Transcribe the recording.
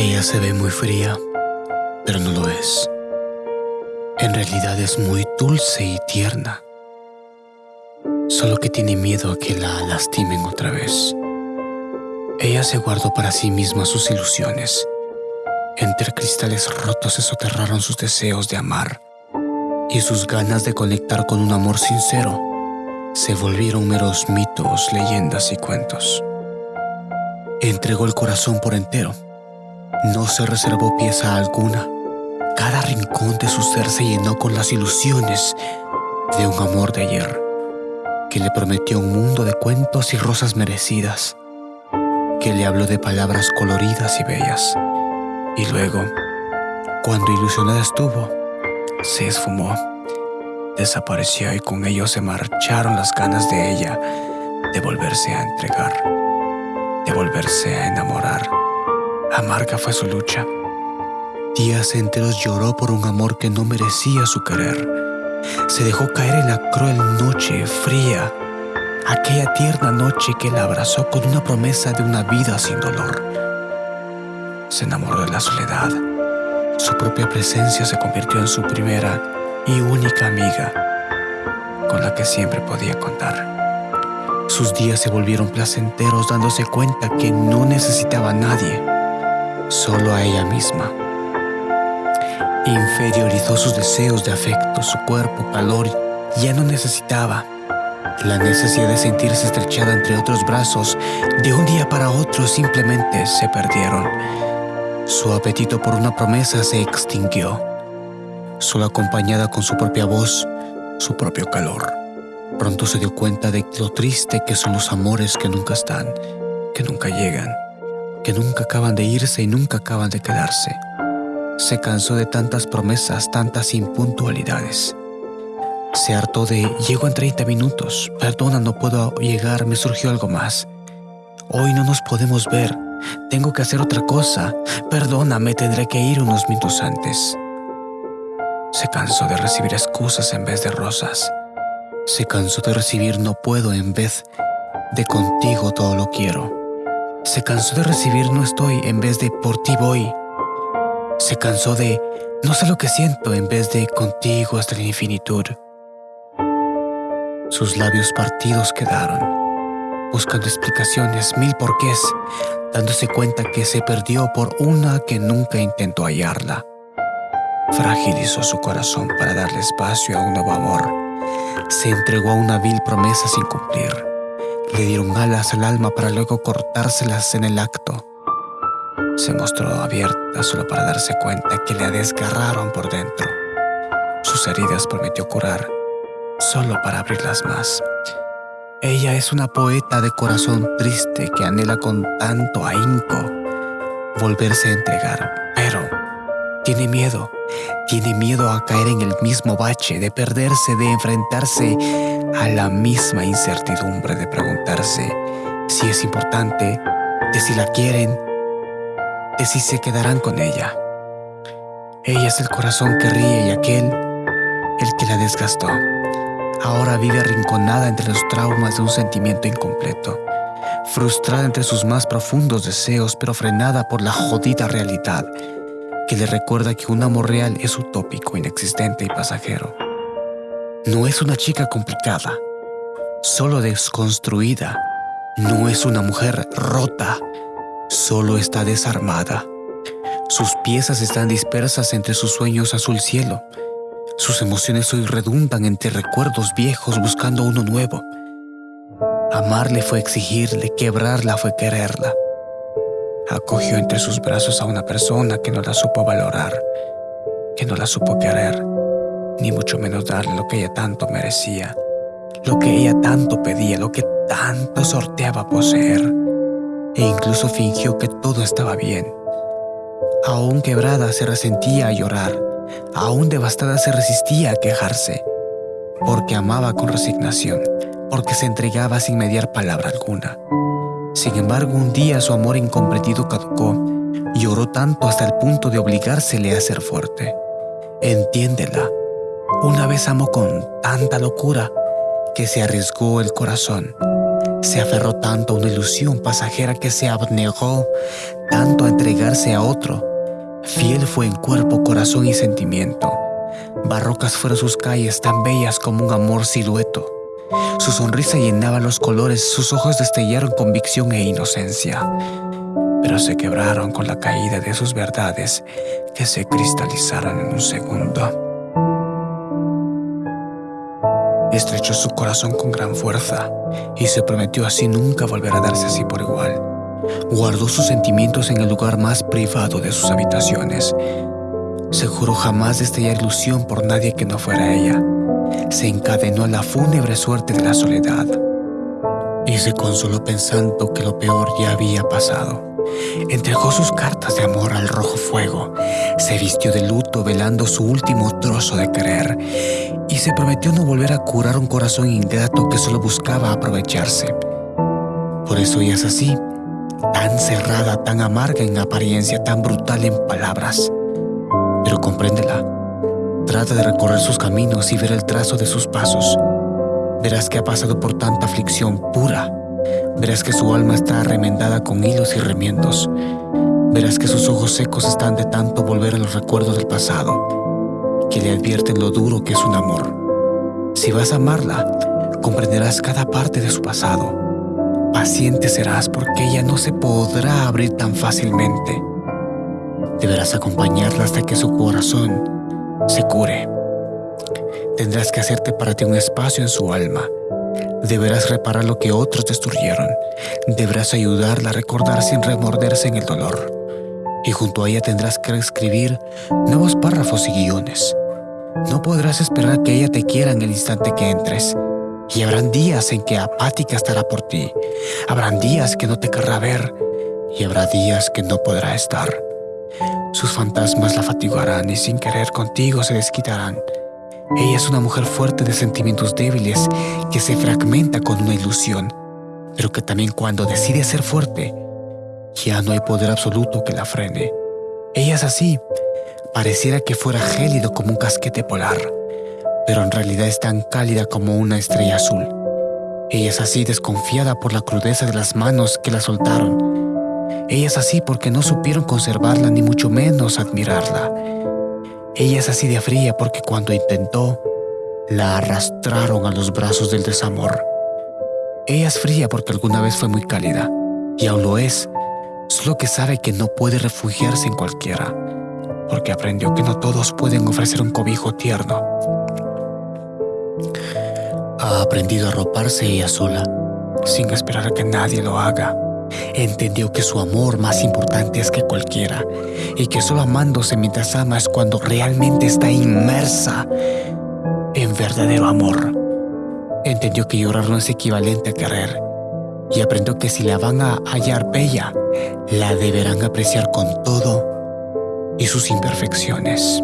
Ella se ve muy fría, pero no lo es. En realidad es muy dulce y tierna. Solo que tiene miedo a que la lastimen otra vez. Ella se guardó para sí misma sus ilusiones. Entre cristales rotos se soterraron sus deseos de amar y sus ganas de conectar con un amor sincero se volvieron meros mitos, leyendas y cuentos. Entregó el corazón por entero. No se reservó pieza alguna. Cada rincón de su ser se llenó con las ilusiones de un amor de ayer, que le prometió un mundo de cuentos y rosas merecidas, que le habló de palabras coloridas y bellas. Y luego, cuando ilusionada estuvo, se esfumó, desapareció y con ello se marcharon las ganas de ella de volverse a entregar, de volverse a enamorar. Amarga fue su lucha. Días enteros lloró por un amor que no merecía su querer. Se dejó caer en la cruel noche fría, aquella tierna noche que la abrazó con una promesa de una vida sin dolor. Se enamoró de la soledad su propia presencia se convirtió en su primera y única amiga, con la que siempre podía contar. Sus días se volvieron placenteros dándose cuenta que no necesitaba a nadie, solo a ella misma. Inferiorizó sus deseos de afecto, su cuerpo, calor, ya no necesitaba. La necesidad de sentirse estrechada entre otros brazos de un día para otro simplemente se perdieron su apetito por una promesa se extinguió, solo acompañada con su propia voz, su propio calor. Pronto se dio cuenta de lo triste que son los amores que nunca están, que nunca llegan, que nunca acaban de irse y nunca acaban de quedarse. Se cansó de tantas promesas, tantas impuntualidades. Se hartó de llego en 30 minutos, perdona, no puedo llegar, me surgió algo más. Hoy no nos podemos ver, tengo que hacer otra cosa. Perdóname, tendré que ir unos minutos antes. Se cansó de recibir excusas en vez de rosas. Se cansó de recibir no puedo en vez de contigo todo lo quiero. Se cansó de recibir no estoy en vez de por ti voy. Se cansó de no sé lo que siento en vez de contigo hasta la infinitud. Sus labios partidos quedaron buscando explicaciones, mil porqués, dándose cuenta que se perdió por una que nunca intentó hallarla. Fragilizó su corazón para darle espacio a un nuevo amor. Se entregó a una vil promesa sin cumplir. Le dieron alas al alma para luego cortárselas en el acto. Se mostró abierta solo para darse cuenta que le desgarraron por dentro. Sus heridas prometió curar, solo para abrirlas más. Ella es una poeta de corazón triste que anhela con tanto ahínco volverse a entregar, pero tiene miedo, tiene miedo a caer en el mismo bache, de perderse, de enfrentarse a la misma incertidumbre, de preguntarse si es importante, de si la quieren, de si se quedarán con ella. Ella es el corazón que ríe y aquel el que la desgastó. Ahora vive arrinconada entre los traumas de un sentimiento incompleto, frustrada entre sus más profundos deseos, pero frenada por la jodida realidad que le recuerda que un amor real es utópico, inexistente y pasajero. No es una chica complicada, solo desconstruida. No es una mujer rota, solo está desarmada. Sus piezas están dispersas entre sus sueños azul cielo sus emociones hoy redundan entre recuerdos viejos buscando uno nuevo. Amarle fue exigirle, quebrarla fue quererla. Acogió entre sus brazos a una persona que no la supo valorar, que no la supo querer, ni mucho menos darle lo que ella tanto merecía, lo que ella tanto pedía, lo que tanto sorteaba poseer, e incluso fingió que todo estaba bien. Aún quebrada se resentía a llorar, aún devastada se resistía a quejarse, porque amaba con resignación, porque se entregaba sin mediar palabra alguna. Sin embargo, un día su amor incomprendido caducó y lloró tanto hasta el punto de obligársele a ser fuerte. Entiéndela. Una vez amó con tanta locura que se arriesgó el corazón. Se aferró tanto a una ilusión pasajera que se abnegó tanto a entregarse a otro. Fiel fue en cuerpo, corazón y sentimiento. Barrocas fueron sus calles tan bellas como un amor silueto. Su sonrisa llenaba los colores, sus ojos destellaron convicción e inocencia, pero se quebraron con la caída de sus verdades que se cristalizaron en un segundo. Estrechó su corazón con gran fuerza y se prometió así nunca volver a darse así por igual. Guardó sus sentimientos en el lugar más privado de sus habitaciones. Se juró jamás destellar ilusión por nadie que no fuera ella se encadenó a la fúnebre suerte de la soledad y se consoló pensando que lo peor ya había pasado. Entregó sus cartas de amor al rojo fuego, se vistió de luto velando su último trozo de querer y se prometió no volver a curar un corazón ingrato que solo buscaba aprovecharse. Por eso ella es así, tan cerrada, tan amarga en apariencia, tan brutal en palabras. Pero compréndela, Trata de recorrer sus caminos y ver el trazo de sus pasos. Verás que ha pasado por tanta aflicción pura. Verás que su alma está remendada con hilos y remiendos. Verás que sus ojos secos están de tanto volver a los recuerdos del pasado, que le advierten lo duro que es un amor. Si vas a amarla, comprenderás cada parte de su pasado. Paciente serás porque ella no se podrá abrir tan fácilmente. Deberás acompañarla hasta que su corazón se cure. Tendrás que hacerte para ti un espacio en su alma. Deberás reparar lo que otros destruyeron. Deberás ayudarla a recordar sin remorderse en el dolor. Y junto a ella tendrás que escribir nuevos párrafos y guiones. No podrás esperar que ella te quiera en el instante que entres. Y habrán días en que apática estará por ti. Habrán días que no te querrá ver. Y habrá días que no podrá estar. Sus fantasmas la fatigarán y sin querer contigo se desquitarán. Ella es una mujer fuerte de sentimientos débiles que se fragmenta con una ilusión, pero que también cuando decide ser fuerte, ya no hay poder absoluto que la frene. Ella es así, pareciera que fuera gélido como un casquete polar, pero en realidad es tan cálida como una estrella azul. Ella es así desconfiada por la crudeza de las manos que la soltaron ella es así porque no supieron conservarla ni mucho menos admirarla. Ella es así de fría porque cuando intentó, la arrastraron a los brazos del desamor. Ella es fría porque alguna vez fue muy cálida, y aún lo es, solo que sabe que no puede refugiarse en cualquiera, porque aprendió que no todos pueden ofrecer un cobijo tierno. Ha aprendido a arroparse ella sola, sin esperar a que nadie lo haga entendió que su amor más importante es que cualquiera y que solo amándose mientras ama es cuando realmente está inmersa en verdadero amor. Entendió que llorar no es equivalente a querer y aprendió que si la van a hallar bella, la deberán apreciar con todo y sus imperfecciones.